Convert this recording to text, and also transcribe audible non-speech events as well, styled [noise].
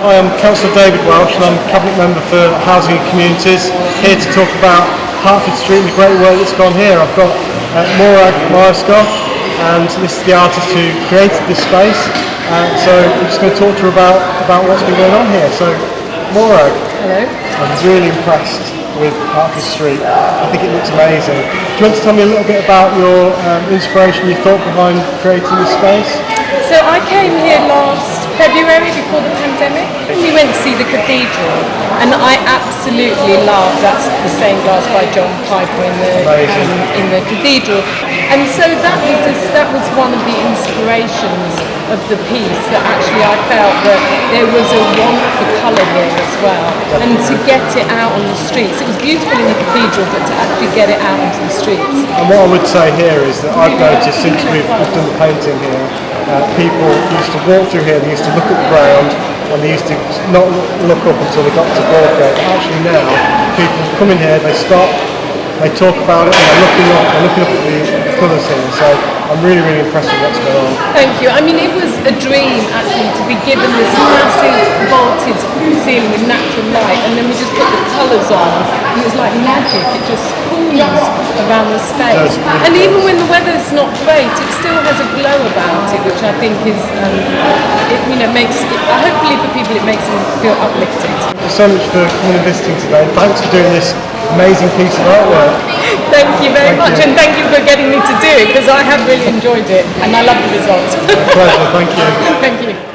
Hi, I'm Councillor David Welsh and I'm Cabinet Member for Housing and Communities, here to talk about Hertford Street and the great work that's gone here. I've got uh, Morag and this is the artist who created this space. Uh, so I'm just going to talk to her about, about what's been going on here. So Morag, Hello. I'm really impressed with Hertford Street. I think it looks amazing. Do you want to tell me a little bit about your um, inspiration, your thought behind creating this space? So I came here last February before the pandemic. We went to see the cathedral and I absolutely love that's the stained glass by John Piper in the um, in the cathedral. And so that was this, that was one of the inspirations of the piece that actually I felt that there was a want for colour here as well. And to get it out on the streets. It was beautiful in the cathedral but to actually get it out onto the streets. And what I would say here is that I've noticed since we've, we've done the painting here, uh, people used to walk through here, they used to look at the ground, and they used to not look up until they got to Broadgate. Actually now, people come in here, they stop, they talk about it, and they're looking up, they're looking up at the colours here. So I'm really, really impressed with what's going on. Thank you. I mean, it was a dream actually to be given this massive vaulted ceiling with natural light, and then we just put the colours on, and it was like magic. It just pools around the space. And even when the weather's not great, it still has a glow about it, which I think is, um, it, you know, makes. It, hopefully for people, it makes them feel uplifted. Thank you so much for coming and visiting today. Thanks for doing this amazing piece of artwork. Thank you very Thank much, you. and thank you for getting me to do it because I have really enjoyed it, and I love the results. Pleasure, thank you. [laughs] thank you.